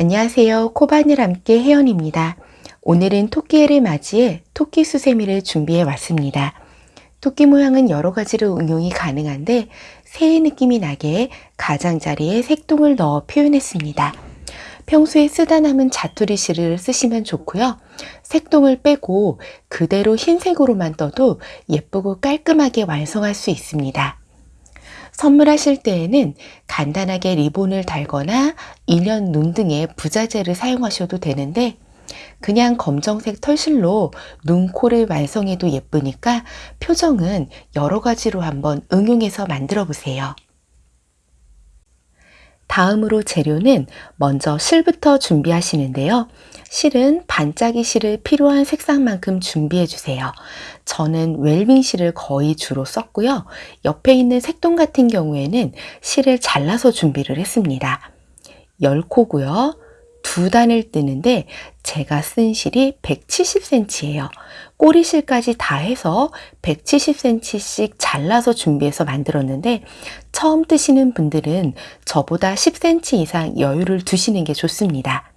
안녕하세요. 코바늘 함께 혜연입니다. 오늘은 토끼해를 맞이해 토끼 수세미를 준비해 왔습니다. 토끼 모양은 여러 가지로 응용이 가능한데 새의 느낌이 나게 가장자리에 색동을 넣어 표현했습니다. 평소에 쓰다 남은 자투리 실을 쓰시면 좋고요. 색동을 빼고 그대로 흰색으로만 떠도 예쁘고 깔끔하게 완성할 수 있습니다. 선물하실 때에는 간단하게 리본을 달거나 인연 눈 등의 부자재를 사용하셔도 되는데 그냥 검정색 털실로 눈, 코를 완성해도 예쁘니까 표정은 여러 가지로 한번 응용해서 만들어 보세요. 다음으로 재료는 먼저 실부터 준비하시는데요. 실은 반짝이 실을 필요한 색상만큼 준비해 주세요. 저는 웰빙 실을 거의 주로 썼고요. 옆에 있는 색동 같은 경우에는 실을 잘라서 준비를 했습니다. 10코고요. 두 단을 뜨는데 제가 쓴 실이 170cm예요. 꼬리실까지 다 해서 170cm씩 잘라서 준비해서 만들었는데 처음 뜨시는 분들은 저보다 10cm 이상 여유를 두시는 게 좋습니다.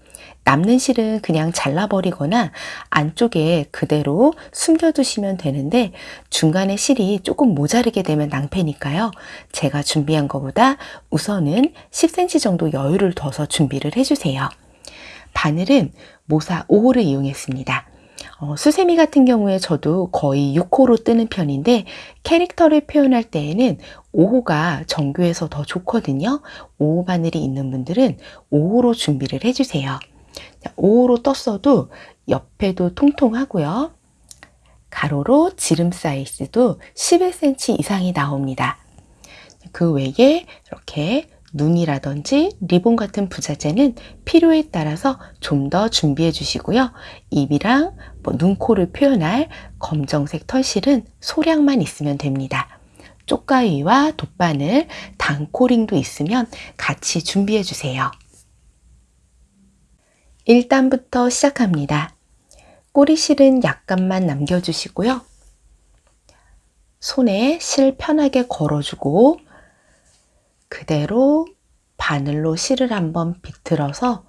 남는 실은 그냥 잘라버리거나 안쪽에 그대로 숨겨두시면 되는데 중간에 실이 조금 모자르게 되면 낭패니까요. 제가 준비한 것보다 우선은 10cm 정도 여유를 둬서 준비를 해주세요. 바늘은 모사 5호를 이용했습니다. 어, 수세미 같은 경우에 저도 거의 6호로 뜨는 편인데 캐릭터를 표현할 때에는 5호가 정교해서 더 좋거든요. 5호 바늘이 있는 분들은 5호로 준비를 해주세요. 5호로 떴어도 옆에도 통통하고요. 가로로 지름 사이즈도 11cm 이상이 나옵니다. 그 외에 이렇게 눈이라든지 리본 같은 부자재는 필요에 따라서 좀 더 준비해 주시고요. 입이랑 뭐 눈, 코를 표현할 검정색 털실은 소량만 있으면 됩니다. 쪽가위와 돗바늘, 단코링도 있으면 같이 준비해 주세요. 1단부터 시작합니다. 꼬리 실은 약간만 남겨주시고요. 손에 실 편하게 걸어주고 그대로 바늘로 실을 한번 비틀어서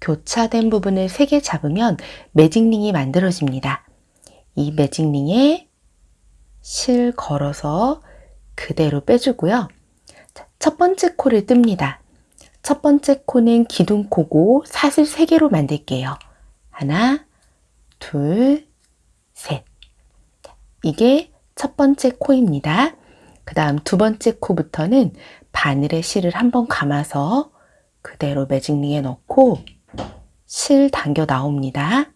교차된 부분을 3개 잡으면 매직링이 만들어집니다. 이 매직링에 실 걸어서 그대로 빼주고요. 첫 번째 코를 뜹니다. 첫 번째 코는 기둥코고 사슬 3개로 만들게요. 하나, 둘, 셋. 이게 첫 번째 코입니다. 그 다음 두 번째 코부터는 바늘에 실을 한번 감아서 그대로 매직링에 넣고 실 당겨 나옵니다.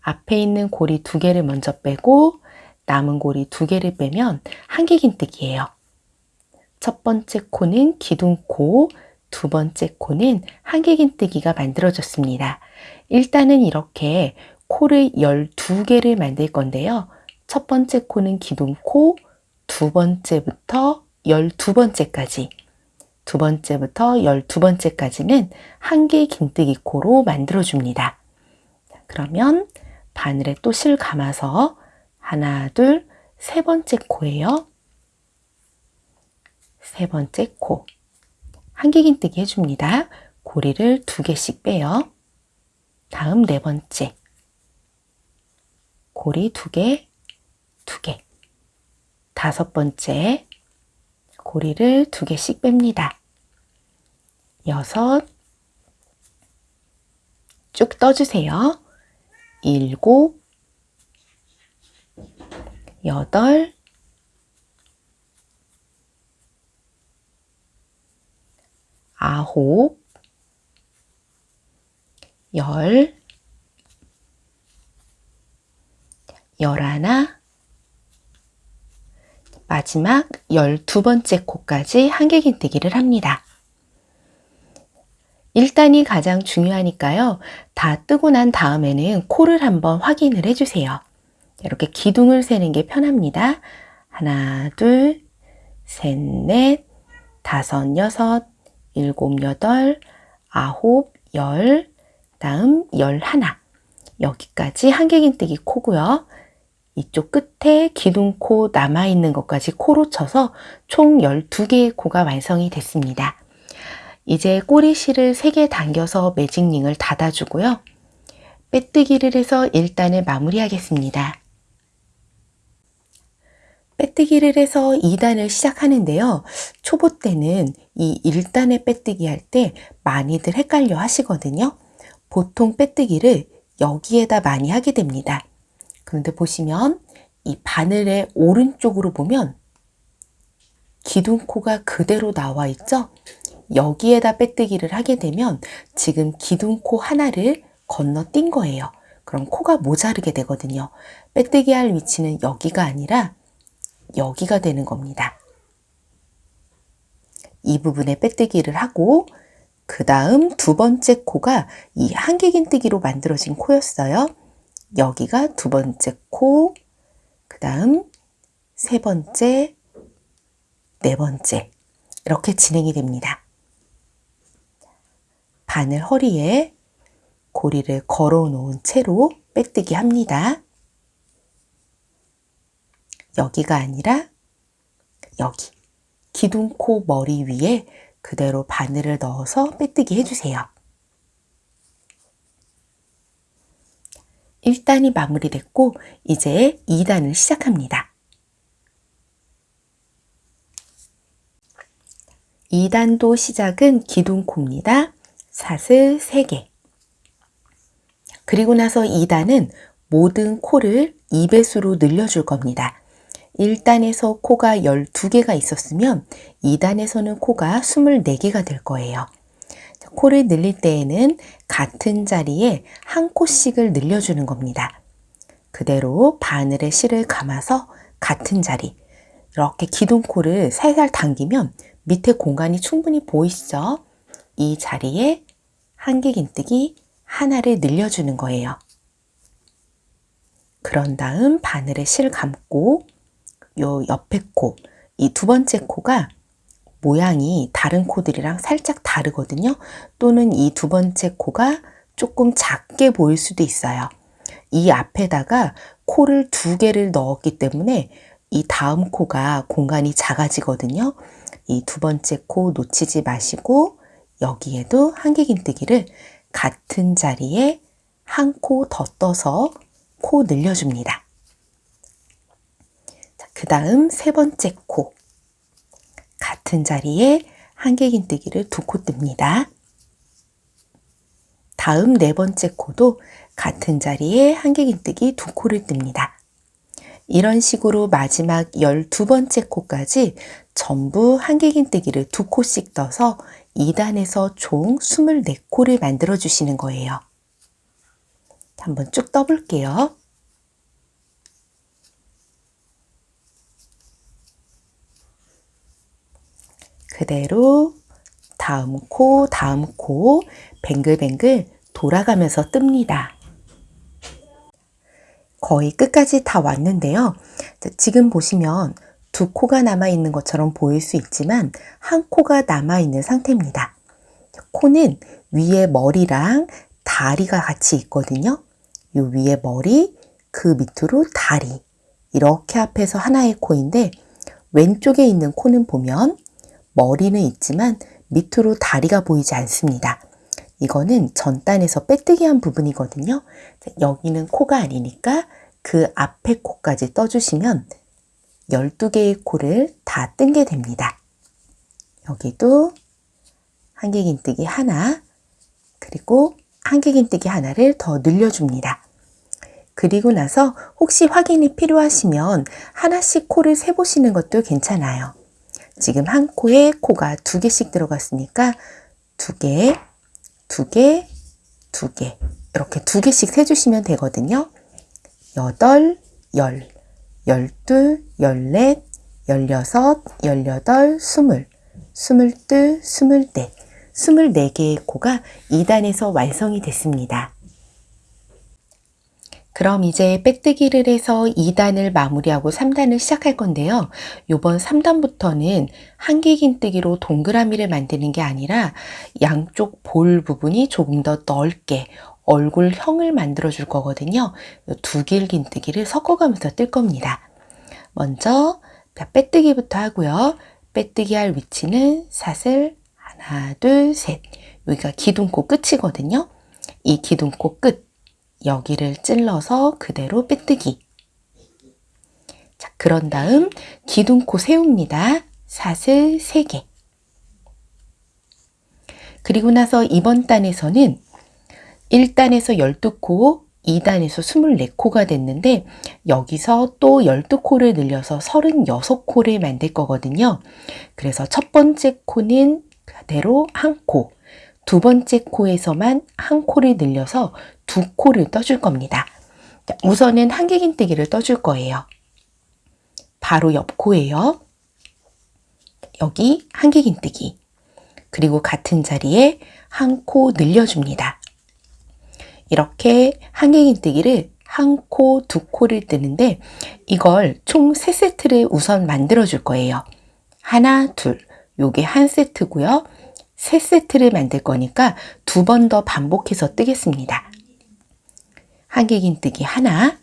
앞에 있는 고리 두 개를 먼저 빼고 남은 고리 두 개를 빼면 한길긴뜨기예요. 첫 번째 코는 기둥코, 두 번째 코는 한길긴뜨기가 만들어졌습니다. 일단은 이렇게 코를 12개를 만들 건데요. 첫 번째 코는 기둥코, 두 번째부터 12번째까지 두 번째부터 12번째까지는 한 개 긴뜨기 코로 만들어줍니다. 그러면 바늘에 또 실 감아서 하나, 둘, 세 번째 코예요. 세 번째 코. 한개 긴뜨기 해줍니다. 고리를 두 개씩 빼요. 다음 네 번째. 고리 두 개, 두 개. 다섯 번째. 고리를 두 개씩 뺍니다. 여섯, 쭉 떠주세요. 일곱, 여덟, 아홉, 열, 열하나, 마지막 12번째 코까지 한길긴뜨기를 합니다. 1단이 가장 중요하니까요. 다 뜨고 난 다음에는 코를 한번 확인을 해주세요. 이렇게 기둥을 세는 게 편합니다. 하나, 둘, 셋, 넷, 다섯, 여섯, 일곱, 여덟, 아홉, 열, 다음 열하나. 여기까지 한길긴뜨기 코고요. 이쪽 끝에 기둥코 남아있는 것까지 코로 쳐서 총 12개의 코가 완성이 됐습니다. 이제 꼬리실을 3개 당겨서 매직링을 닫아주고요. 빼뜨기를 해서 1단을 마무리하겠습니다. 빼뜨기를 해서 2단을 시작하는데요. 초보 때는 이 1단에 빼뜨기 할 때 많이들 헷갈려 하시거든요. 보통 빼뜨기를 여기에다 많이 하게 됩니다. 그런데 보시면 이 바늘의 오른쪽으로 보면 기둥코가 그대로 나와 있죠? 여기에다 빼뜨기를 하게 되면 지금 기둥코 하나를 건너뛴 거예요. 그럼 코가 모자르게 되거든요. 빼뜨기 할 위치는 여기가 아니라 여기가 되는 겁니다. 이 부분에 빼뜨기를 하고 그 다음 두 번째 코가 이 한길긴뜨기로 만들어진 코였어요. 여기가 두 번째 코, 그 다음 세 번째, 네 번째 이렇게 진행이 됩니다. 바늘 허리에 고리를 걸어 놓은 채로 빼뜨기 합니다. 여기가 아니라 여기 기둥코 머리 위에 그대로 바늘을 넣어서 빼뜨기 해주세요. 1단이 마무리됐고 이제 2단을 시작합니다. 2단도 시작은 기둥코입니다. 사슬 3개 그리고 나서 2단은 모든 코를 2배수로 늘려줄 겁니다. 1단에서 코가 12개가 있었으면 2단에서는 코가 24개가 될 거예요. 코를 늘릴 때에는 같은 자리에 한 코씩을 늘려주는 겁니다. 그대로 바늘에 실을 감아서 같은 자리 이렇게 기둥코를 살살 당기면 밑에 공간이 충분히 보이시죠? 이 자리에 한길긴뜨기 하나를 늘려주는 거예요. 그런 다음 바늘에 실 감고 요 옆에 코, 이 두 번째 코가 모양이 다른 코들이랑 살짝 다르거든요. 또는 이 두 번째 코가 조금 작게 보일 수도 있어요. 이 앞에다가 코를 두 개를 넣었기 때문에 이 다음 코가 공간이 작아지거든요. 이 두 번째 코 놓치지 마시고 여기에도 한길긴뜨기를 같은 자리에 한 코 더 떠서 코 늘려줍니다. 그 다음 세 번째 코 같은 자리에 한길긴뜨기를 두 코 뜹니다. 다음 네 번째 코도 같은 자리에 한길긴뜨기 두 코를 뜹니다. 이런 식으로 마지막 12번째 코까지 전부 한길긴뜨기를 두 코씩 떠서 2단에서 총 24코를 만들어 주시는 거예요. 한번 쭉 떠볼게요. 그대로 다음 코, 다음 코 뱅글뱅글 돌아가면서 뜹니다. 거의 끝까지 다 왔는데요. 지금 보시면 두 코가 남아있는 것처럼 보일 수 있지만 한 코가 남아있는 상태입니다. 코는 위에 머리랑 다리가 같이 있거든요. 이 위에 머리, 그 밑으로 다리 이렇게 합해서 하나의 코인데 왼쪽에 있는 코는 보면 머리는 있지만 밑으로 다리가 보이지 않습니다. 이거는 전단에서 빼뜨기 한 부분이거든요. 여기는 코가 아니니까 그 앞에 코까지 떠주시면 12개의 코를 다 뜬 게 됩니다. 여기도 한길긴뜨기 하나 그리고 한길긴뜨기 하나를 더 늘려줍니다. 그리고 나서 혹시 확인이 필요하시면 하나씩 코를 세보시는 것도 괜찮아요. 지금 한 코에 코가 두 개씩 들어갔으니까 두 개, 두 개, 두 개. 이렇게 두 개씩 세주시면 되거든요. 여덟, 열, 열둘, 열넷, 열여섯, 열여덟, 스물, 스물둘, 스물넷, 스물네 개의 코가 2단에서 완성이 됐습니다. 그럼 이제 빼뜨기를 해서 2단을 마무리하고 3단을 시작할 건데요. 요번 3단부터는 한길긴뜨기로 동그라미를 만드는 게 아니라 양쪽 볼 부분이 조금 더 넓게 얼굴형을 만들어 줄 거거든요. 두 길긴뜨기를 섞어가면서 뜰 겁니다. 먼저 빼뜨기부터 하고요. 빼뜨기 할 위치는 사슬 하나, 둘, 셋. 여기가 기둥코 끝이거든요. 이 기둥코 끝, 여기를 찔러서 그대로 빼뜨기. 자, 그런 다음 기둥코 세웁니다. 사슬 3개. 그리고 나서 이번 단에서는 1단에서 12코, 2단에서 24코가 됐는데 여기서 또 12코를 늘려서 36코를 만들 거거든요. 그래서 첫 번째 코는 그대로 한 코, 두 번째 코에서만 한 코를 늘려서 두 코를 떠줄 겁니다. 우선은 한길긴뜨기를 떠줄 거예요. 바로 옆 코예요. 여기 한길긴뜨기. 그리고 같은 자리에 한 코 늘려줍니다. 이렇게 한길긴뜨기를 한 코, 두 코를 뜨는데 이걸 총 세세트를 우선 만들어 줄 거예요. 하나, 둘. 요게 한 세트고요. 세 세트를 만들 거니까 두 번 더 반복해서 뜨겠습니다. 한길긴뜨기 하나,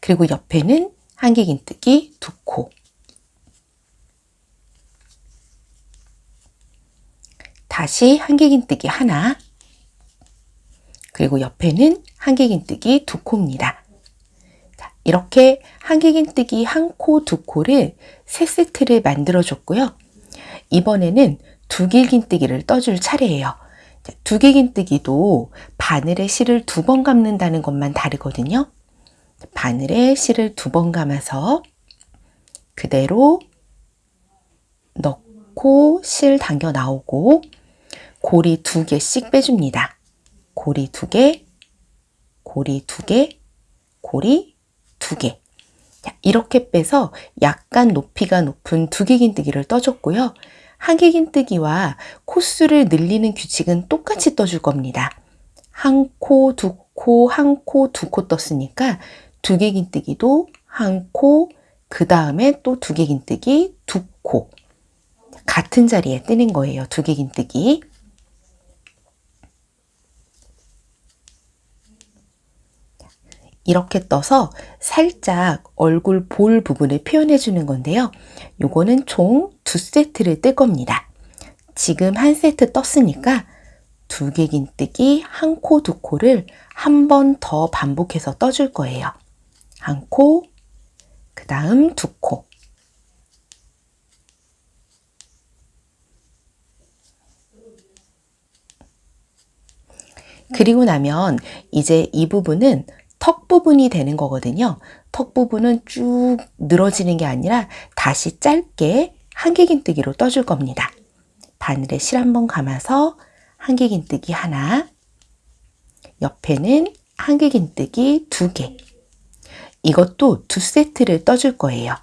그리고 옆에는 한길긴뜨기 두 코, 다시 한길긴뜨기 하나, 그리고 옆에는 한길긴뜨기 두 코입니다. 자, 이렇게 한길긴뜨기 한 코, 두 코를 세 세트를 만들어 줬고요. 이번에는 두길긴뜨기를 떠줄 차례예요. 두길긴뜨기도 바늘에 실을 두 번 감는다는 것만 다르거든요. 바늘에 실을 두 번 감아서 그대로 넣고 실 당겨 나오고 고리 두 개씩 빼줍니다. 고리 두 개, 고리 두 개, 고리 두 개. 이렇게 빼서 약간 높이가 높은 두개긴뜨기를 떠줬고요. 한길긴뜨기와 코수를 늘리는 규칙은 똑같이 떠줄 겁니다. 한 코, 두 코, 한 코, 두 코 떴으니까 두 개긴 뜨기도 한 코, 그 다음에 또 두 개긴 뜨기 두 코. 같은 자리에 뜨는 거예요. 두 개긴 뜨기. 이렇게 떠서 살짝 얼굴 볼 부분을 표현해 주는 건데요. 요거는 총 두 세트를 뜰 겁니다. 지금 한 세트 떴으니까 두 개 긴뜨기 한 코 두 코를 한 번 더 반복해서 떠줄 거예요. 한 코, 그 다음 두 코. 그리고 나면 이제 이 부분은 턱 부분이 되는 거거든요. 턱 부분은 쭉 늘어지는 게 아니라 다시 짧게 한길긴뜨기로 떠줄 겁니다. 바늘에 실 한번 감아서 한길긴뜨기 하나, 옆에는 한길긴뜨기 두 개. 이것도 두 세트를 떠줄 거예요.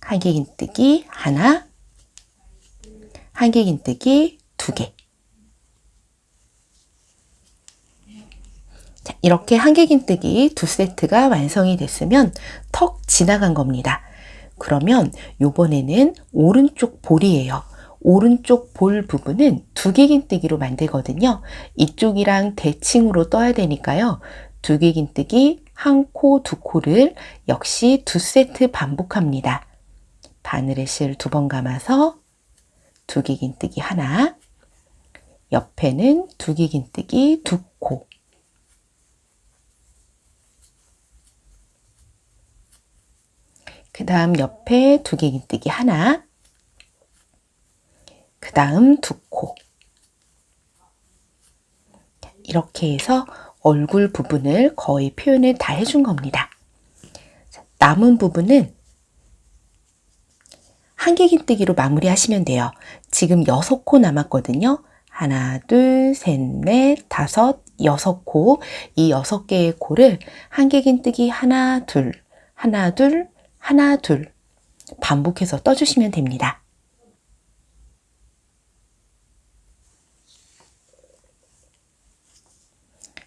한길긴뜨기 하나, 한길긴뜨기 두 개. 이렇게 한길긴뜨기 두 세트가 완성이 됐으면 턱 지나간 겁니다. 그러면 요번에는 오른쪽 볼이에요. 오른쪽 볼 부분은 두개긴뜨기로 만들거든요. 이쪽이랑 대칭으로 떠야 되니까요. 두개긴뜨기 한 코, 두 코를 역시 두 세트 반복합니다. 바늘에 실 두 번 감아서 두개긴뜨기 하나, 옆에는 두개긴뜨기 두 코, 그 다음 옆에 두개긴뜨기 하나, 그 다음 두 코. 이렇게 해서 얼굴 부분을 거의 표현을 다 해준 겁니다. 남은 부분은 한길긴뜨기로 마무리하시면 돼요. 지금 여섯 코 남았거든요. 하나, 둘, 셋, 넷, 다섯, 여섯 코. 이 여섯 개의 코를 한길긴뜨기 하나, 둘, 하나, 둘, 하나, 둘. 반복해서 떠주시면 됩니다.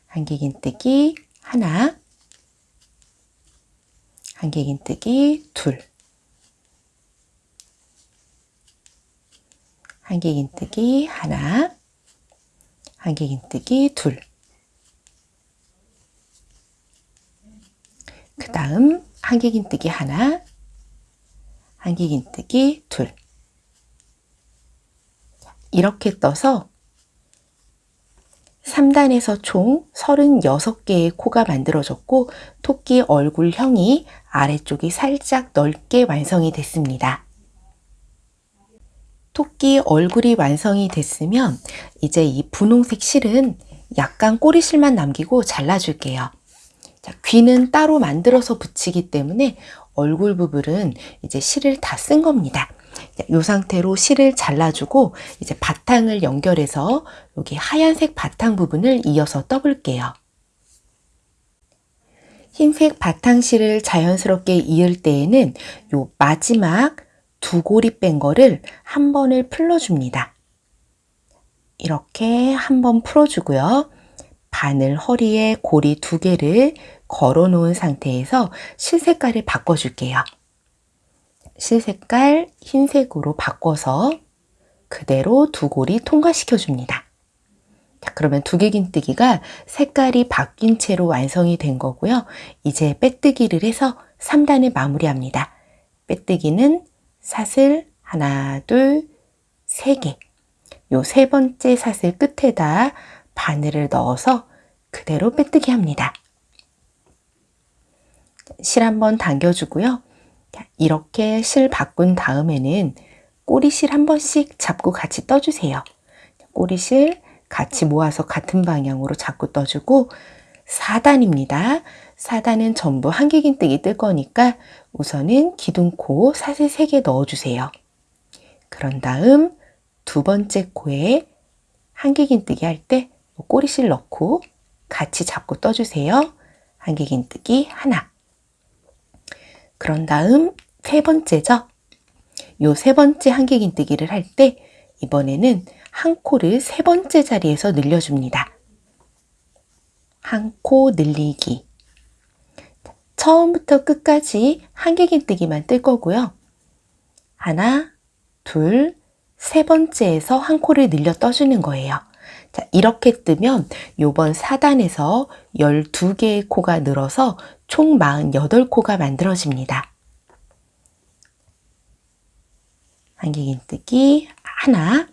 한길긴뜨기 하나, 한길긴뜨기 둘, 한길긴뜨기 하나, 한길긴뜨기 둘, 그 다음 한길긴뜨기 하나, 한길긴뜨기 둘. 이렇게 떠서 3단에서 총 36개의 코가 만들어졌고 토끼 얼굴형이 아래쪽이 살짝 넓게 완성이 됐습니다. 토끼 얼굴이 완성이 됐으면 이제 이 분홍색 실은 약간 꼬리실만 남기고 잘라줄게요. 자, 귀는 따로 만들어서 붙이기 때문에 얼굴 부분은 이제 실을 다 쓴 겁니다. 이 상태로 실을 잘라주고 이제 바탕을 연결해서 여기 하얀색 바탕 부분을 이어서 떠볼게요. 흰색 바탕실을 자연스럽게 이을 때에는 요 마지막 두 고리 뺀 거를 한 번을 풀어줍니다. 이렇게 한 번 풀어주고요. 바늘 허리에 고리 두 개를 걸어 놓은 상태에서 실 색깔을 바꿔 줄게요. 실 색깔 흰색으로 바꿔서 그대로 두 고리 통과시켜 줍니다. 자, 그러면 두 개 긴뜨기가 색깔이 바뀐 채로 완성이 된 거고요. 이제 빼뜨기를 해서 3단을 마무리합니다. 빼뜨기는 사슬 하나, 둘, 세 개. 요 세 번째 사슬 끝에다 바늘을 넣어서 그대로 빼뜨기 합니다. 실 한번 당겨주고요. 이렇게 실 바꾼 다음에는 꼬리실 한 번씩 잡고 같이 떠주세요. 꼬리실 같이 모아서 같은 방향으로 잡고 떠주고 4단입니다. 4단은 전부 한길긴뜨기 뜰 거니까 우선은 기둥코 사슬 3개 넣어주세요. 그런 다음 두 번째 코에 한길긴뜨기 할 때 꼬리실 넣고 같이 잡고 떠주세요. 한길긴 뜨기 하나 그런 다음 세 번째죠. 요 세 번째 한길긴 뜨기를 할 때 이번에는 한 코를 세 번째 자리에서 늘려줍니다. 한 코 늘리기. 처음부터 끝까지 한길긴 뜨기만 뜰 거고요. 하나, 둘, 세 번째에서 한 코를 늘려 떠주는 거예요. 자, 이렇게 뜨면 요번 4단에서 12개의 코가 늘어서 총 48코가 만들어집니다. 한길긴 뜨기 하나,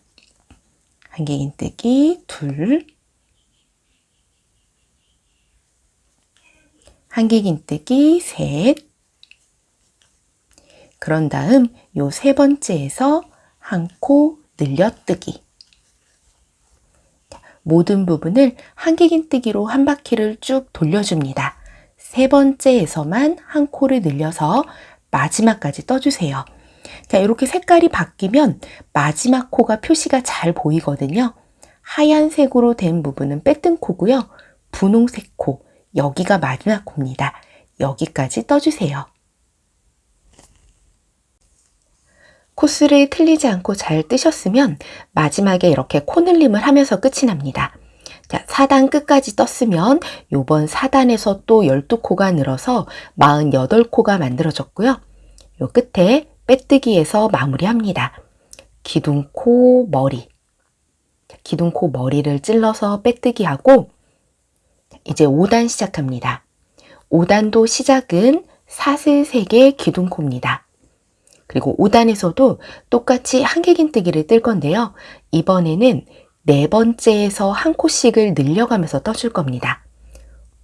한길긴 뜨기 둘, 한길긴 뜨기 셋, 그런 다음 요 세 번째에서 한 코 늘려뜨기 모든 부분을 한길긴뜨기로 한 바퀴를 쭉 돌려줍니다. 세 번째에서만 한 코를 늘려서 마지막까지 떠주세요. 자, 이렇게 색깔이 바뀌면 마지막 코가 표시가 잘 보이거든요. 하얀색으로 된 부분은 빼뜬 코고요. 분홍색 코, 여기가 마지막 코입니다. 여기까지 떠주세요. 코스를 틀리지 않고 잘 뜨셨으면 마지막에 이렇게 코늘림을 하면서 끝이 납니다. 자, 4단 끝까지 떴으면 요번 4단에서 또 12코가 늘어서 48코가 만들어졌고요. 요 끝에 빼뜨기에서 마무리합니다. 기둥코 머리 기둥코 머리를 찔러서 빼뜨기 하고 이제 5단 시작합니다. 5단도 시작은 사슬 3개 기둥코입니다. 그리고 5단에서도 똑같이 한길긴뜨기를 뜰 건데요. 이번에는 네 번째에서 한 코씩을 늘려가면서 떠줄 겁니다.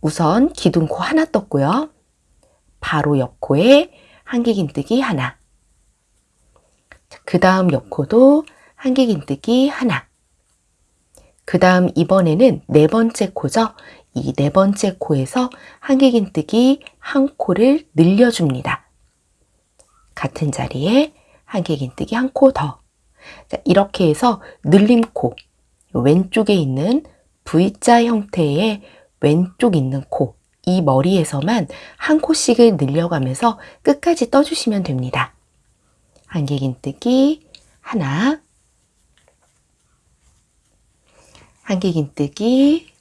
우선 기둥코 하나 떴고요. 바로 옆코에 한길긴뜨기 하나. 그 다음 옆코도 한길긴뜨기 하나. 그 다음 이번에는 네 번째 코죠. 이 네 번째 코에서 한길긴뜨기 한 코를 늘려줍니다. 같은 자리에 한길긴 뜨기 한 코 더. 자, 이렇게 해서 늘림코, 왼쪽에 있는 V자 형태의 왼쪽 있는 코, 이 머리에서만 한 코씩을 늘려가면서 끝까지 떠주시면 됩니다. 한길긴 뜨기 하나, 한길긴 뜨기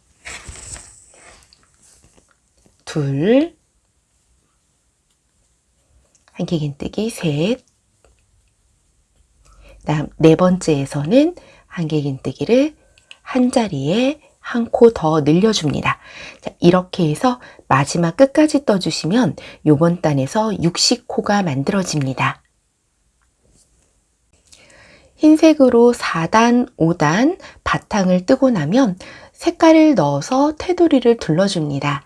둘, 한길긴뜨기 셋, 다음 네 번째에서는 한길긴뜨기를 한 자리에 한 코 더 늘려줍니다. 자, 이렇게 해서 마지막 끝까지 떠주시면 요번 단에서 60코가 만들어집니다. 흰색으로 4단, 5단 바탕을 뜨고 나면 색깔을 넣어서 테두리를 둘러줍니다.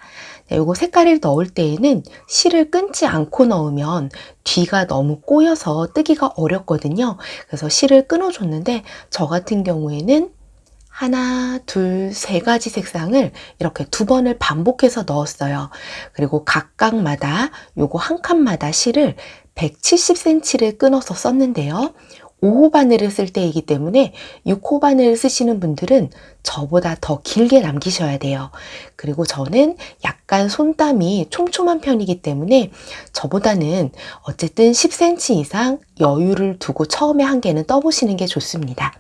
네, 요거 색깔을 넣을 때에는 실을 끊지 않고 넣으면 뒤가 너무 꼬여서 뜨기가 어렵거든요. 그래서 실을 끊어줬는데 저 같은 경우에는 하나, 둘, 세 가지 색상을 이렇게 두 번을 반복해서 넣었어요. 그리고 각각마다 요거 한 칸마다 실을 170cm를 끊어서 썼는데요. 5호 바늘을 쓸 때이기 때문에 6호 바늘을 쓰시는 분들은 저보다 더 길게 남기셔야 돼요. 그리고 저는 약간 손땀이 촘촘한 편이기 때문에 저보다는 어쨌든 10cm 이상 여유를 두고 처음에 한 개는 떠보시는 게 좋습니다.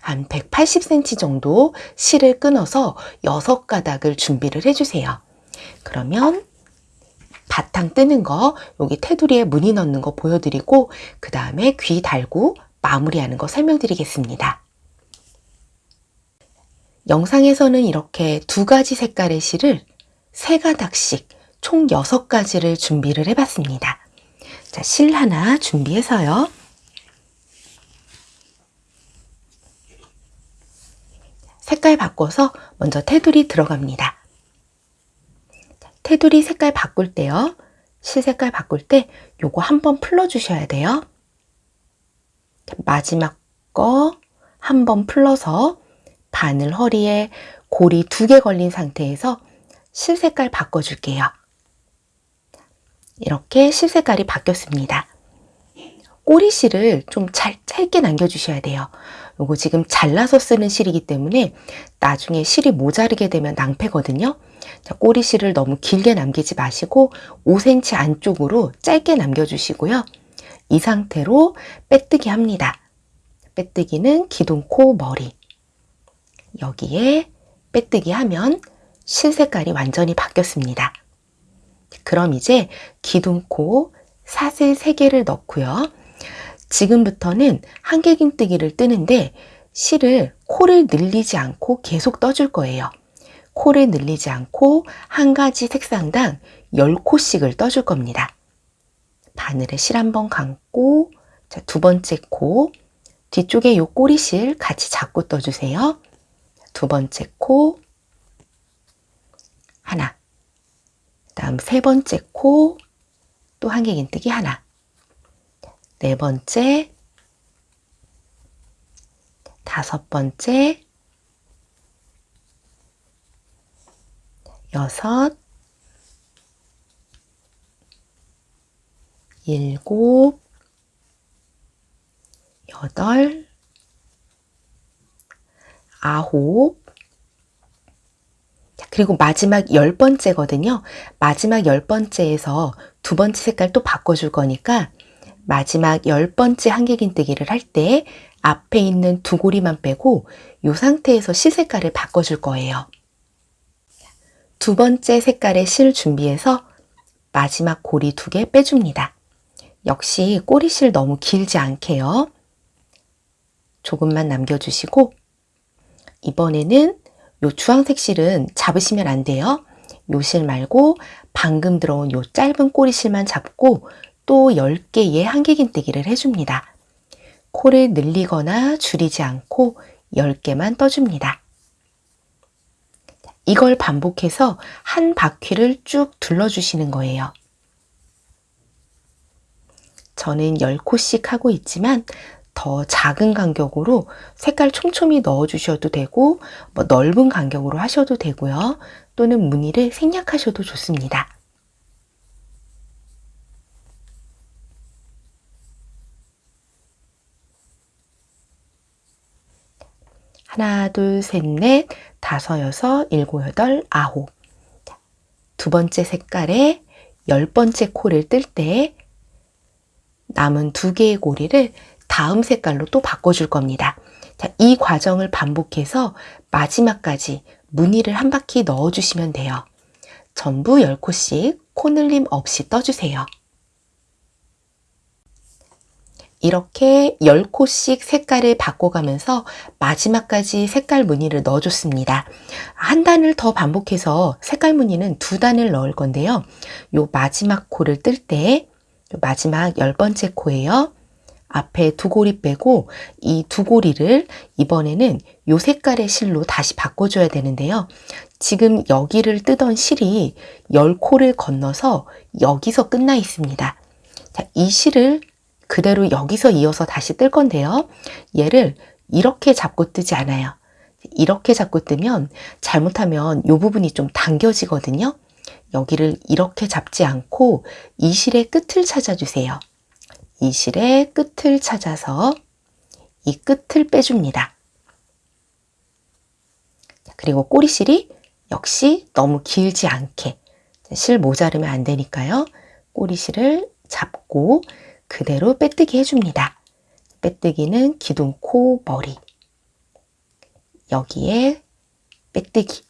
한 180cm 정도 실을 끊어서 6가닥을 준비를 해주세요. 그러면 바탕 뜨는 거, 여기 테두리에 무늬 넣는 거 보여드리고 그 다음에 귀 달고 마무리하는 거 설명드리겠습니다. 영상에서는 이렇게 두 가지 색깔의 실을 세 가닥씩 총 여섯 가지를 준비를 해봤습니다. 자, 실 하나 준비해서요. 색깔 바꿔서 먼저 테두리 들어갑니다. 테두리 색깔 바꿀 때요. 실 색깔 바꿀 때 요거 한번 풀러 주셔야 돼요. 마지막 거 한 번 풀러서 바늘 허리에 고리 두 개 걸린 상태에서 실 색깔 바꿔줄게요. 이렇게 실 색깔이 바뀌었습니다. 꼬리실을 좀 잘, 짧게 남겨주셔야 돼요. 요거 지금 잘라서 쓰는 실이기 때문에 나중에 실이 모자르게 되면 낭패거든요. 자, 꼬리실을 너무 길게 남기지 마시고 5cm 안쪽으로 짧게 남겨주시고요. 이 상태로 빼뜨기 합니다. 빼뜨기는 기둥코 머리. 여기에 빼뜨기 하면 실 색깔이 완전히 바뀌었습니다. 그럼 이제 기둥코 사슬 3개를 넣고요. 지금부터는 한길긴뜨기를 뜨는데 실을 코를 늘리지 않고 계속 떠줄 거예요. 코를 늘리지 않고 한 가지 색상당 10코씩을 떠줄 겁니다. 바늘에 실 한번 감고 자, 두 번째 코 뒤쪽에 요 꼬리실 같이 잡고 떠주세요. 두 번째 코 하나 다음 세 번째 코 또 한길긴뜨기 하나 네 번째 다섯 번째 여섯 일곱 여덟 아홉 그리고 마지막 열 번째거든요. 마지막 열 번째에서 두 번째 색깔 또 바꿔줄 거니까 마지막 열 번째 한길긴뜨기를 할 때 앞에 있는 두 고리만 빼고 이 상태에서 실 색깔을 바꿔줄 거예요. 두 번째 색깔의 실 준비해서 마지막 고리 두 개 빼줍니다. 역시 꼬리실 너무 길지 않게요. 조금만 남겨주시고 이번에는 요 주황색 실은 잡으시면 안 돼요. 요 실 말고 방금 들어온 요 짧은 꼬리실만 잡고 또 10개의 한길긴뜨기를 해줍니다. 코를 늘리거나 줄이지 않고 10개만 떠줍니다. 이걸 반복해서 한 바퀴를 쭉 둘러주시는 거예요. 저는 10코씩 하고 있지만 더 작은 간격으로 색깔 촘촘히 넣어 주셔도 되고 뭐 넓은 간격으로 하셔도 되고요. 또는 무늬를 생략하셔도 좋습니다. 하나, 둘, 셋, 넷, 다섯, 여섯, 일곱, 여덟, 아홉. 두 번째 색깔에 열 번째 코를 뜰 때 남은 두 개의 고리를 다음 색깔로 또 바꿔줄 겁니다. 자, 이 과정을 반복해서 마지막까지 무늬를 한 바퀴 넣어주시면 돼요. 전부 10코씩 코늘림 없이 떠주세요. 이렇게 10코씩 색깔을 바꿔가면서 마지막까지 색깔 무늬를 넣어줬습니다. 한 단을 더 반복해서 색깔 무늬는 두 단을 넣을 건데요. 요 마지막 코를 뜰 때 마지막 열 번째 코예요. 앞에 두 고리 빼고 이 두 고리를 이번에는 요 색깔의 실로 다시 바꿔줘야 되는데요. 지금 여기를 뜨던 실이 열 코를 건너서 여기서 끝나 있습니다. 자, 이 실을 그대로 여기서 이어서 다시 뜰 건데요. 얘를 이렇게 잡고 뜨지 않아요. 이렇게 잡고 뜨면 잘못하면 이 부분이 좀 당겨지거든요. 여기를 이렇게 잡지 않고 이 실의 끝을 찾아주세요. 이 실의 끝을 찾아서 이 끝을 빼줍니다. 그리고 꼬리실이 역시 너무 길지 않게 실 모자르면 안 되니까요. 꼬리실을 잡고 그대로 빼뜨기 해줍니다. 빼뜨기는 기둥, 코, 머리 여기에 빼뜨기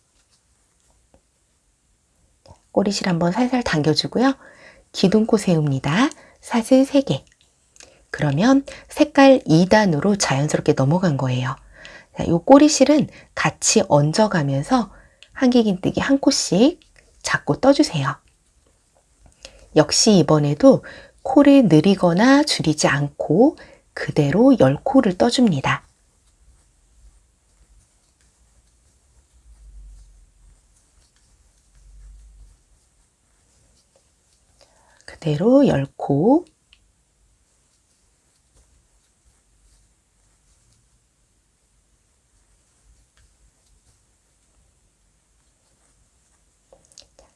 꼬리실 한번 살살 당겨주고요. 기둥, 코 세웁니다. 사슬 3개 그러면 색깔 2단으로 자연스럽게 넘어간 거예요. 이 꼬리실은 같이 얹어가면서 한길긴뜨기 한 코씩 잡고 떠주세요. 역시 이번에도 코를 느리거나 줄이지 않고 그대로 10코를 떠줍니다. 그대로 10코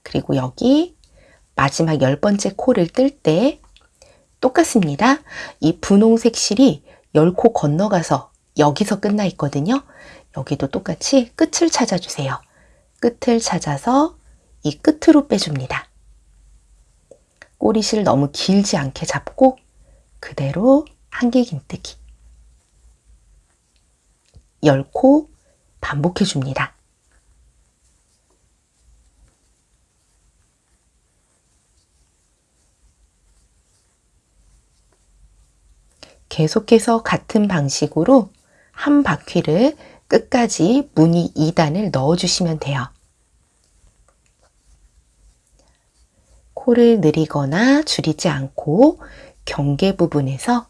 그리고 여기 마지막 열 번째 코를 뜰 때 똑같습니다. 이 분홍색 실이 열코 건너가서 여기서 끝나 있거든요. 여기도 똑같이 끝을 찾아주세요. 끝을 찾아서 이 끝으로 빼줍니다. 꼬리실 너무 길지 않게 잡고 그대로 한길긴뜨기 열코 반복해 줍니다. 계속해서 같은 방식으로 한 바퀴를 끝까지 무늬 2단을 넣어주시면 돼요. 코를 느리거나 줄이지 않고 경계 부분에서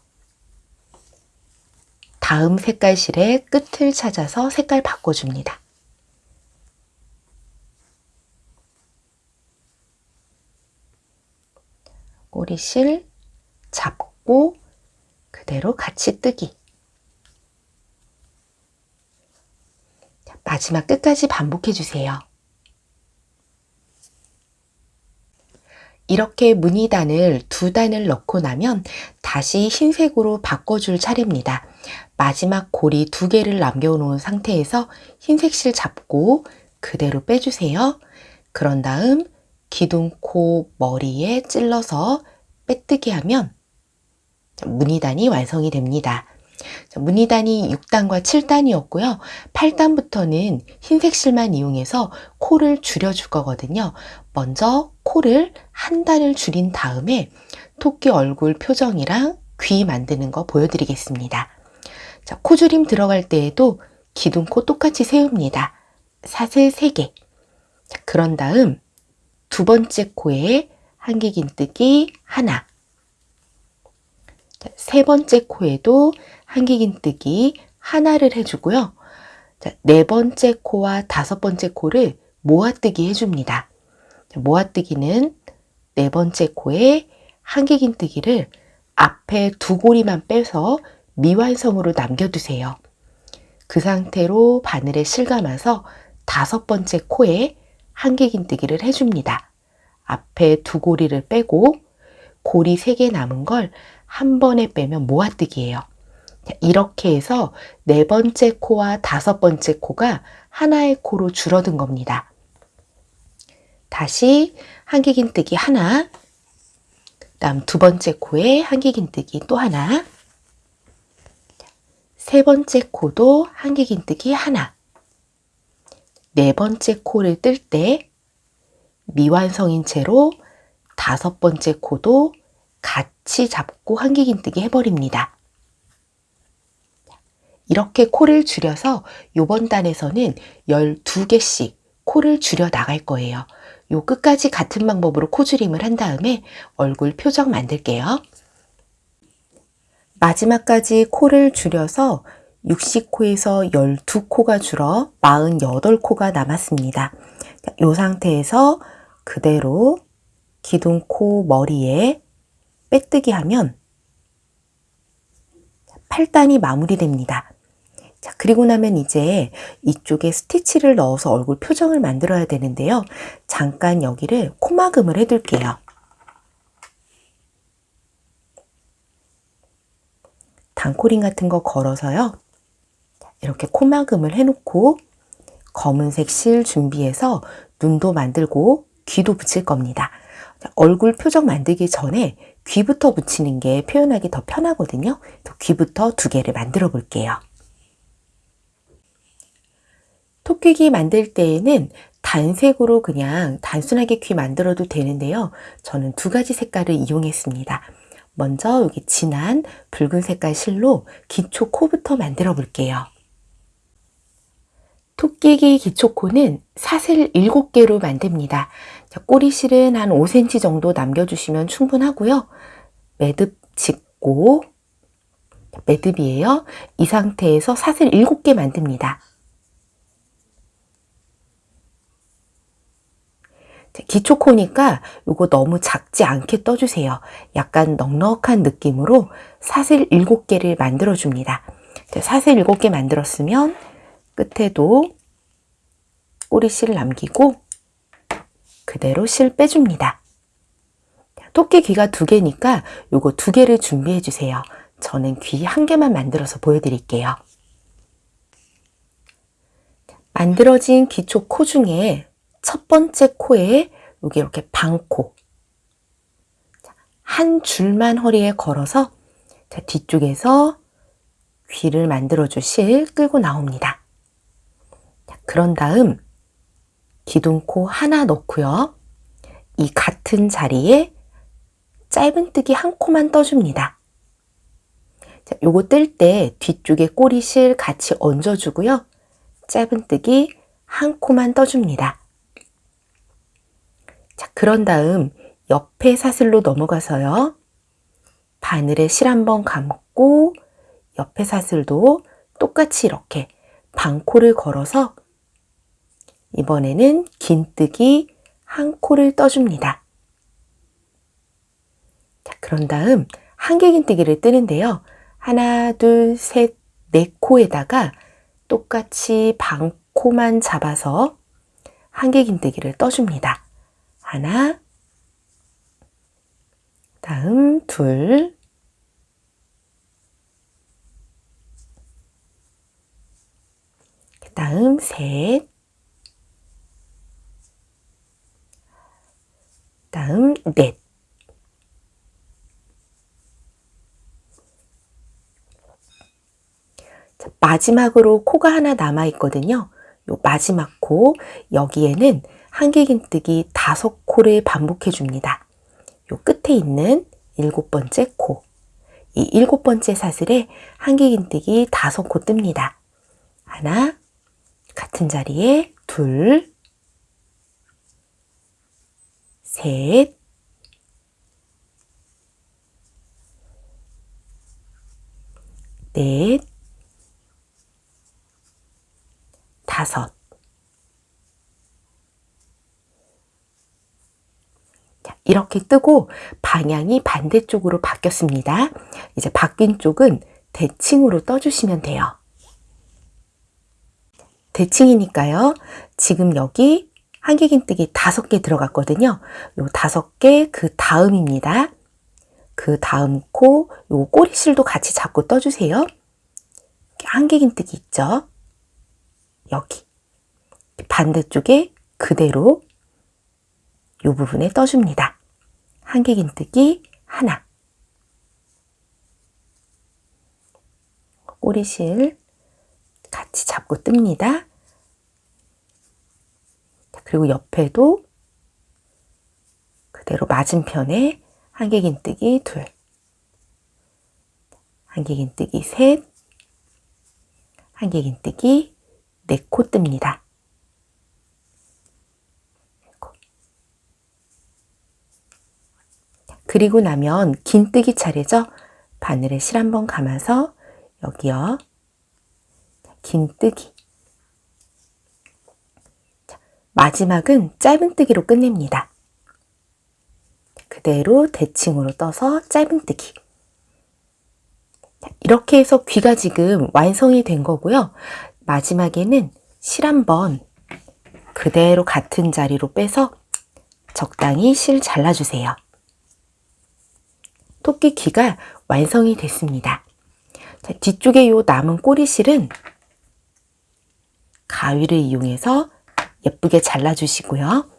다음 색깔 실의 끝을 찾아서 색깔 바꿔줍니다. 꼬리실 잡고 그대로 같이 뜨기. 마지막 끝까지 반복해 주세요. 이렇게 무늬단을 두 단을 넣고 나면 다시 흰색으로 바꿔줄 차례입니다. 마지막 고리 두 개를 남겨놓은 상태에서 흰색 실 잡고 그대로 빼주세요. 그런 다음 기둥, 코, 머리에 찔러서 빼뜨기 하면 무늬단이 완성이 됩니다. 무늬단이 6단과 7단이었고요. 8단부터는 흰색 실만 이용해서 코를 줄여줄 거거든요. 먼저 코를 한 단을 줄인 다음에 토끼 얼굴 표정이랑 귀 만드는 거 보여드리겠습니다. 자, 코줄임 들어갈 때에도 기둥코 똑같이 세웁니다. 사슬 3개. 자, 그런 다음 두 번째 코에 한길긴뜨기 하나 세 번째 코에도 한길긴뜨기 하나를 해주고요. 자, 네 번째 코와 다섯 번째 코를 모아뜨기 해줍니다. 모아뜨기는 네 번째 코에 한길긴뜨기를 앞에 두 고리만 빼서 미완성으로 남겨두세요. 그 상태로 바늘에 실감아서 다섯 번째 코에 한길긴뜨기를 해줍니다. 앞에 두 고리를 빼고 고리 세 개 남은 걸 한 번에 빼면 모아뜨기예요. 이렇게 해서 네 번째 코와 다섯 번째 코가 하나의 코로 줄어든 겁니다. 다시 한길긴뜨기 하나, 다음 두 번째 코에 한길긴뜨기 또 하나, 세 번째 코도 한길긴뜨기 하나, 네 번째 코를 뜰 때 미완성인 채로 다섯 번째 코도 같이 잡고 한길긴뜨기 해버립니다. 이렇게 코를 줄여서 요번 단에서는 12개씩 코를 줄여 나갈 거예요. 요 끝까지 같은 방법으로 코줄임을 한 다음에 얼굴 표정 만들게요. 마지막까지 코를 줄여서 60코에서 12코가 줄어 48코가 남았습니다. 이 상태에서 그대로 기둥코 머리에 빼뜨기 하면 8단이 마무리됩니다. 자, 그리고 나면 이제 이쪽에 스티치를 넣어서 얼굴 표정을 만들어야 되는데요. 잠깐 여기를 코막음을 해둘게요. 단코링 같은 거 걸어서요. 이렇게 코막음을 해놓고 검은색 실 준비해서 눈도 만들고 귀도 붙일 겁니다. 얼굴 표정 만들기 전에 귀부터 붙이는 게 표현하기 더 편하거든요. 귀부터 두 개를 만들어 볼게요. 토끼귀 만들 때에는 단색으로 그냥 단순하게 귀 만들어도 되는데요. 저는 두 가지 색깔을 이용했습니다. 먼저 여기 진한 붉은 색깔 실로 기초 코부터 만들어 볼게요. 토끼기 기초 코는 사슬 7개로 만듭니다. 꼬리실은 한 5cm 정도 남겨주시면 충분하고요. 매듭 짚고 매듭이에요. 이 상태에서 사슬 7개 만듭니다. 기초코니까 이거 너무 작지 않게 떠주세요. 약간 넉넉한 느낌으로 사슬 7개를 만들어줍니다. 사슬 7개 만들었으면 끝에도 꼬리실을 남기고 그대로 실 빼줍니다. 토끼 귀가 두 개니까 요거 두 개를 준비해 주세요. 저는 귀 한 개만 만들어서 보여드릴게요. 만들어진 기초 코 중에 첫 번째 코에 여기 이렇게 방코 한 줄만 허리에 걸어서 뒤쪽에서 귀를 만들어 주실 끌고 나옵니다. 그런 다음 기둥코 하나 넣고요. 이 같은 자리에 짧은뜨기 한 코만 떠줍니다. 자, 요거 뜰 때 뒤쪽에 꼬리실 같이 얹어주고요. 짧은뜨기 한 코만 떠줍니다. 자, 그런 다음 옆에 사슬로 넘어가서요. 바늘에 실 한번 감고 옆에 사슬도 똑같이 이렇게 반코를 걸어서 이번에는 긴뜨기 한 코를 떠줍니다. 자, 그런 다음 한 개 긴뜨기를 뜨는데요. 하나, 둘, 셋, 네 코에다가 똑같이 반코만 잡아서 한 개 긴뜨기를 떠줍니다. 하나, 다음 둘, 그 다음 셋, 다음 넷. 자, 마지막으로 코가 하나 남아 있거든요. 요 마지막 코 여기에는 한길긴뜨기 다섯 코를 반복해 줍니다. 요 끝에 있는 일곱 번째 코. 이 일곱 번째 사슬에 한길긴뜨기 다섯 코 뜹니다. 하나, 같은 자리에 둘, 셋, 넷, 다섯. 이렇게 뜨고 방향이 반대쪽으로 바뀌었습니다. 이제 바뀐 쪽은 대칭으로 떠주시면 돼요. 대칭이니까요. 지금 여기 한길긴뜨기 다섯 개 들어갔거든요. 요 다섯 개 그 다음입니다. 그 다음 코, 요 꼬리실도 같이 잡고 떠주세요. 한길긴뜨기 있죠? 여기. 반대쪽에 그대로 요 부분에 떠줍니다. 한길긴뜨기 하나. 꼬리실 같이 잡고 뜹니다. 그리고 옆에도 그대로 맞은편에 한길긴뜨기 둘, 한길긴뜨기 셋, 한길긴뜨기 네 코 뜹니다. 그리고 나면 긴뜨기 차례죠. 바늘에 실 한번 감아서 여기요. 긴뜨기. 마지막은 짧은뜨기로 끝냅니다. 그대로 대칭으로 떠서 짧은뜨기. 이렇게 해서 귀가 지금 완성이 된 거고요. 마지막에는 실 한번 그대로 같은 자리로 빼서 적당히 실 잘라주세요. 토끼 귀가 완성이 됐습니다. 자, 뒤쪽에 요 남은 꼬리실은 가위를 이용해서 예쁘게 잘라주시고요.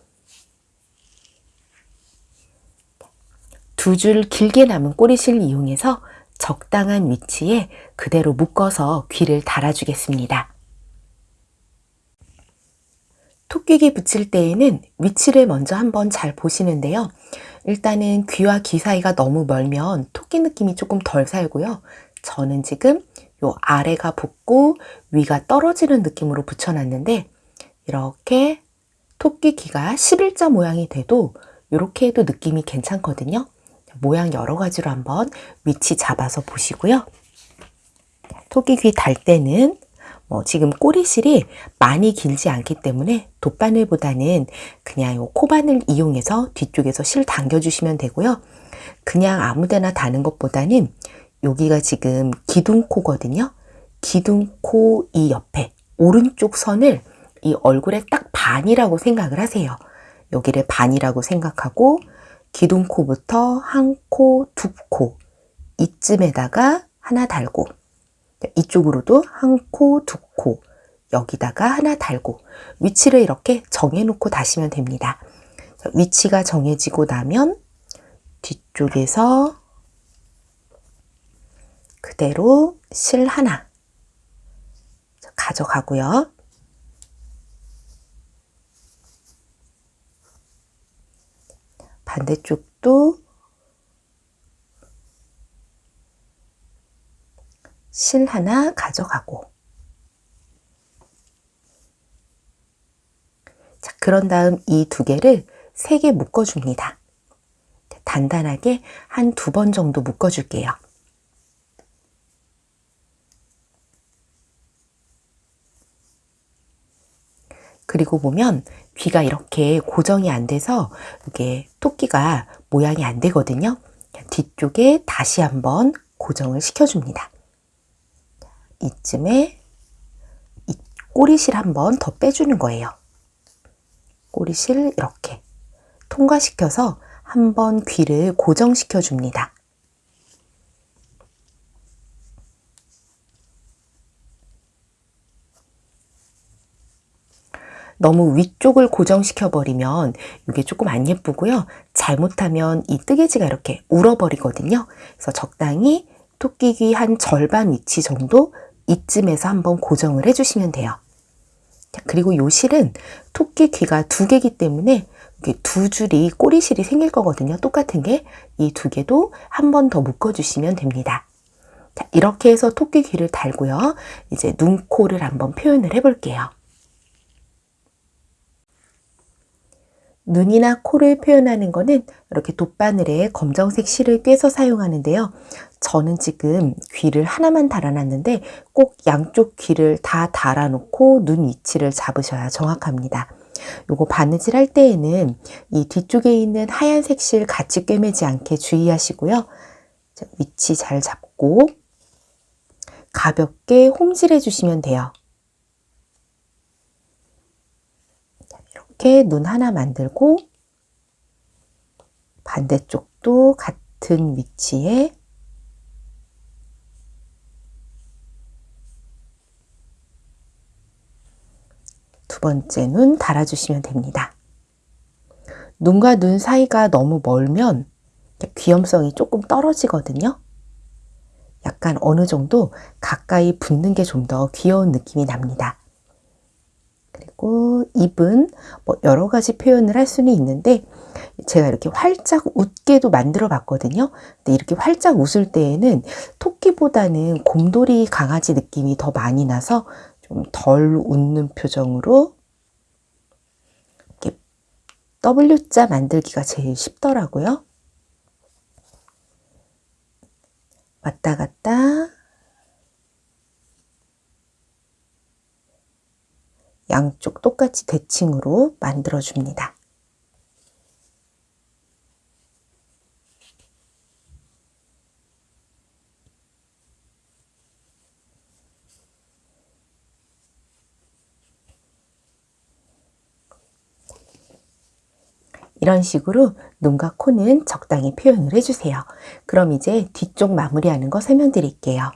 두 줄 길게 남은 꼬리실 이용해서 적당한 위치에 그대로 묶어서 귀를 달아주겠습니다. 토끼귀 붙일 때에는 위치를 먼저 한번 잘 보시는데요. 일단은 귀와 귀 사이가 너무 멀면 토끼 느낌이 조금 덜 살고요. 저는 지금 요 아래가 붙고 위가 떨어지는 느낌으로 붙여놨는데 이렇게 토끼 귀가 11자 모양이 돼도 이렇게 해도 느낌이 괜찮거든요. 모양 여러 가지로 한번 위치 잡아서 보시고요. 토끼 귀 달 때는 뭐 지금 꼬리실이 많이 길지 않기 때문에 돗바늘보다는 그냥 요 코바늘 이용해서 뒤쪽에서 실 당겨주시면 되고요. 그냥 아무데나 다는 것보다는 여기가 지금 기둥코거든요. 기둥코 이 옆에 오른쪽 선을 이 얼굴에 딱 반이라고 생각을 하세요. 여기를 반이라고 생각하고 기둥코부터 한 코, 두 코 이쯤에다가 하나 달고 이쪽으로도 한 코, 두 코 여기다가 하나 달고 위치를 이렇게 정해놓고 다시면 됩니다. 위치가 정해지고 나면 뒤쪽에서 그대로 실 하나 가져가고요. 반대쪽도 실 하나 가져가고 자, 그런 다음 이 두 개를 세 개 묶어줍니다. 단단하게 한 두 번 정도 묶어줄게요. 그리고 보면 귀가 이렇게 고정이 안 돼서 이게 토끼가 모양이 안 되거든요. 뒤쪽에 다시 한번 고정을 시켜줍니다. 이쯤에 이 꼬리실 한 번 더 빼주는 거예요. 꼬리실 이렇게 통과시켜서 한 번 귀를 고정시켜 줍니다. 너무 위쪽을 고정시켜 버리면 이게 조금 안 예쁘고요. 잘못하면 이 뜨개지가 이렇게 울어버리거든요. 그래서 적당히 토끼귀 한 절반 위치 정도 이쯤에서 한번 고정을 해주시면 돼요. 그리고 요 실은 토끼 귀가 두 개기 때문에 두 줄이 꼬리실이 생길 거거든요. 똑같은 게 이 두 개도 한 번 더 묶어주시면 됩니다. 자, 이렇게 해서 토끼 귀를 달고요. 이제 눈, 코를 한번 표현을 해볼게요. 눈이나 코를 표현하는 거는 이렇게 돗바늘에 검정색 실을 꿰서 사용하는데요. 저는 지금 귀를 하나만 달아놨는데 꼭 양쪽 귀를 다 달아놓고 눈 위치를 잡으셔야 정확합니다. 요거 바느질 할 때에는 이 뒤쪽에 있는 하얀색 실 같이 꿰매지 않게 주의하시고요. 위치 잘 잡고 가볍게 홈질해 주시면 돼요. 이렇게 눈 하나 만들고 반대쪽도 같은 위치에 두 번째 눈 달아주시면 됩니다. 눈과 눈 사이가 너무 멀면 귀염성이 조금 떨어지거든요. 약간 어느 정도 가까이 붙는 게 좀 더 귀여운 느낌이 납니다. 그리고 입은 뭐 여러 가지 표현을 할 수는 있는데 제가 이렇게 활짝 웃게도 만들어 봤거든요. 근데 이렇게 활짝 웃을 때에는 토끼보다는 곰돌이 강아지 느낌이 더 많이 나서 좀 덜 웃는 표정으로 이렇게 W자 만들기가 제일 쉽더라고요. 왔다 갔다 양쪽 똑같이 대칭으로 만들어 줍니다. 이런 식으로 눈과 코는 적당히 표현을 해주세요. 그럼 이제 뒤쪽 마무리하는 거 설명드릴게요.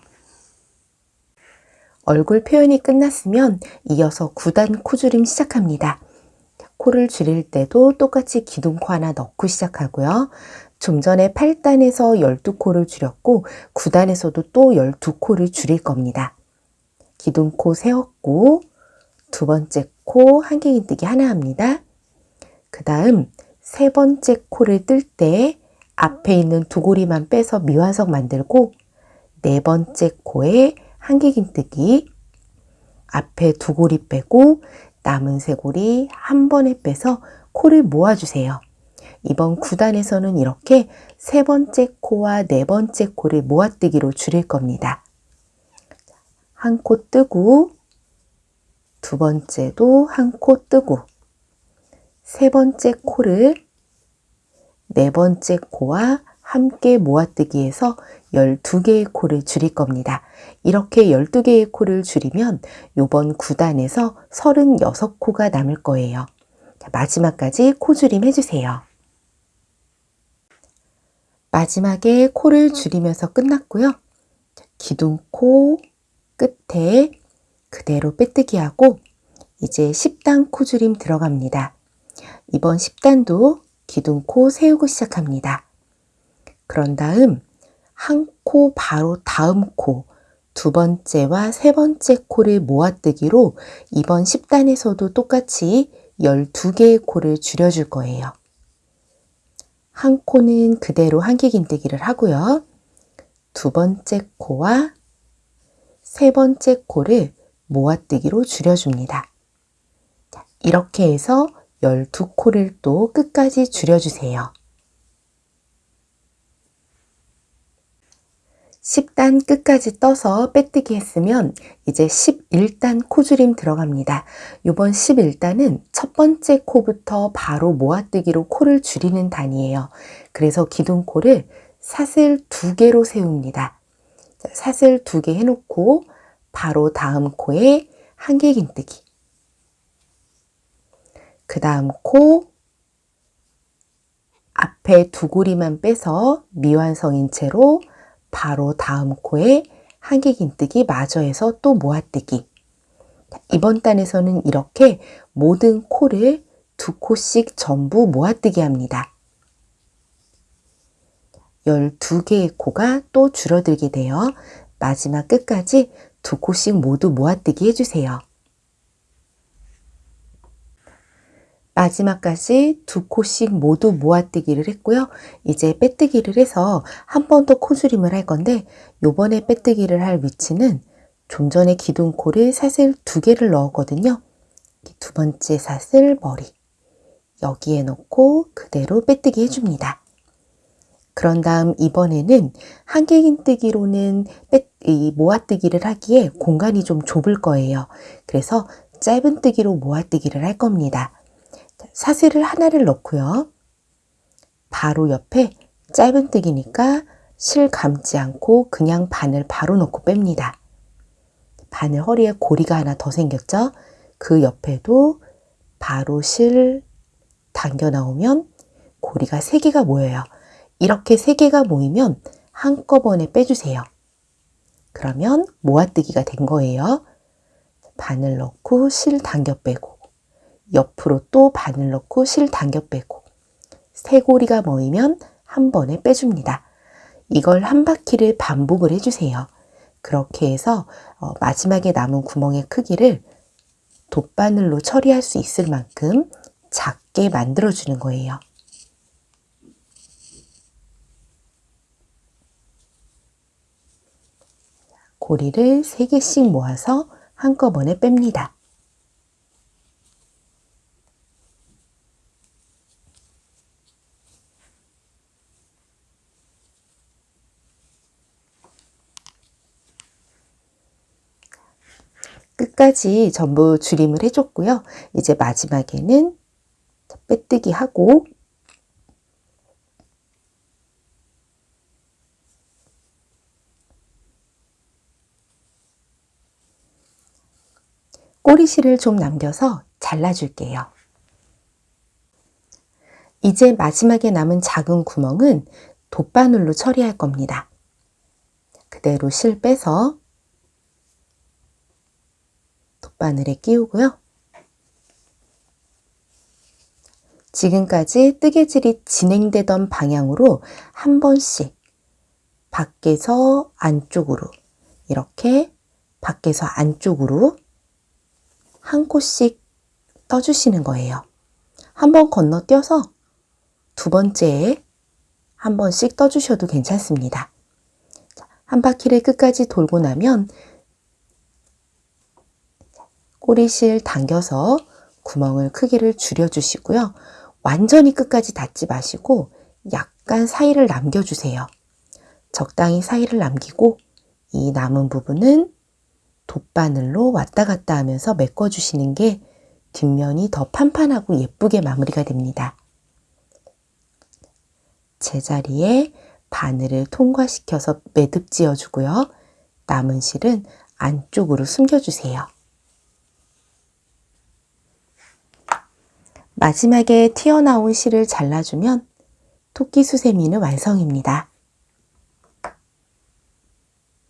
얼굴 표현이 끝났으면 이어서 9단 코줄임 시작합니다. 코를 줄일 때도 똑같이 기둥코 하나 넣고 시작하고요. 좀 전에 8단에서 12코를 줄였고 9단에서도 또 12코를 줄일 겁니다. 기둥코 세웠고 두 번째 코 한길긴뜨기 하나 합니다. 그 다음 세 번째 코를 뜰 때 앞에 있는 두 고리만 빼서 미완성 만들고 네 번째 코에 한길긴뜨기 앞에 두 고리 빼고 남은 세 고리 한 번에 빼서 코를 모아주세요. 이번 9단에서는 이렇게 세 번째 코와 네 번째 코를 모아뜨기로 줄일 겁니다. 한 코 뜨고 두 번째도 한 코 뜨고 세 번째 코를 네 번째 코와 함께 모아뜨기해서 12개의 코를 줄일 겁니다. 이렇게 12개의 코를 줄이면 이번 9단에서 36코가 남을 거예요. 마지막까지 코 줄임 해주세요. 마지막에 코를 줄이면서 끝났고요. 기둥코 끝에 그대로 빼뜨기 하고 이제 10단 코줄임 들어갑니다. 이번 10단도 기둥코 세우고 시작합니다. 그런 다음 한 코 바로 다음 코 두 번째와 세 번째 코를 모아뜨기로 이번 10단에서도 똑같이 12개의 코를 줄여줄 거예요. 한 코는 그대로 한길긴뜨기를 하고요. 두 번째 코와 세 번째 코를 모아뜨기로 줄여줍니다. 이렇게 해서 12코를 또 끝까지 줄여주세요. 10단 끝까지 떠서 빼뜨기 했으면 이제 11단 코줄임 들어갑니다. 이번 11단은 첫 번째 코부터 바로 모아뜨기로 코를 줄이는 단이에요. 그래서 기둥코를 사슬 두 개로 세웁니다. 사슬 두 개 해놓고 바로 다음 코에 한길긴뜨기 그 다음 코 앞에 두 고리만 빼서 미완성인 채로 바로 다음 코에 한길긴뜨기 마저 해서 또 모아뜨기 이번 단에서는 이렇게 모든 코를 두 코씩 전부 모아뜨기 합니다. 12개의 코가 또 줄어들게 되어 마지막 끝까지 두 코씩 모두 모아뜨기 해주세요. 마지막까지 두 코씩 모두 모아뜨기를 했고요. 이제 빼뜨기를 해서 한 번 더 코줄임을 할 건데 요번에 빼뜨기를 할 위치는 좀 전에 기둥코를 사슬 두 개를 넣었거든요. 두 번째 사슬 머리 여기에 넣고 그대로 빼뜨기 해줍니다. 그런 다음 이번에는 한길긴뜨기로는 모아뜨기를 하기에 공간이 좀 좁을 거예요. 그래서 짧은 뜨기로 모아뜨기를 할 겁니다. 사슬을 하나를 넣고요. 바로 옆에 짧은 뜨기니까 실 감지 않고 그냥 바늘 바로 넣고 뺍니다. 바늘 허리에 고리가 하나 더 생겼죠? 그 옆에도 바로 실 당겨 나오면 고리가 3개가 모여요. 이렇게 3개가 모이면 한꺼번에 빼주세요. 그러면 모아뜨기가 된 거예요. 바늘 넣고 실 당겨 빼고 옆으로 또 바늘 넣고 실 당겨 빼고 세 고리가 모이면 한 번에 빼줍니다. 이걸 한 바퀴를 반복을 해주세요. 그렇게 해서 어, 마지막에 남은 구멍의 크기를 돗바늘로 처리할 수 있을 만큼 작게 만들어주는 거예요. 고리를 3개씩 모아서 한꺼번에 뺍니다. 끝까지 전부 줄임을 해줬고요. 이제 마지막에는 빼뜨기 하고 꼬리실을 좀 남겨서 잘라줄게요. 이제 마지막에 남은 작은 구멍은 돗바늘로 처리할 겁니다. 그대로 실 빼서 돗바늘에 끼우고요. 지금까지 뜨개질이 진행되던 방향으로 한 번씩 밖에서 안쪽으로 이렇게 밖에서 안쪽으로 한 코씩 떠주시는 거예요. 한 번 건너뛰어서 두 번째에 한 번씩 떠주셔도 괜찮습니다. 한 바퀴를 끝까지 돌고 나면 꼬리실 당겨서 구멍을 크기를 줄여주시고요. 완전히 끝까지 닫지 마시고 약간 사이를 남겨주세요. 적당히 사이를 남기고 이 남은 부분은 돗바늘로 왔다 갔다 하면서 메꿔주시는 게 뒷면이 더 판판하고 예쁘게 마무리가 됩니다. 제자리에 바늘을 통과시켜서 매듭 지어주고요. 남은 실은 안쪽으로 숨겨주세요. 마지막에 튀어나온 실을 잘라주면 토끼 수세미는 완성입니다.